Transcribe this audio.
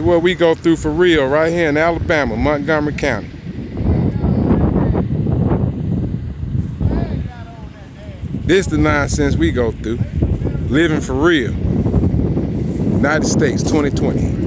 what we go through for real right here in Alabama, Montgomery County. This the nonsense we go through. Living for real. United States 2020.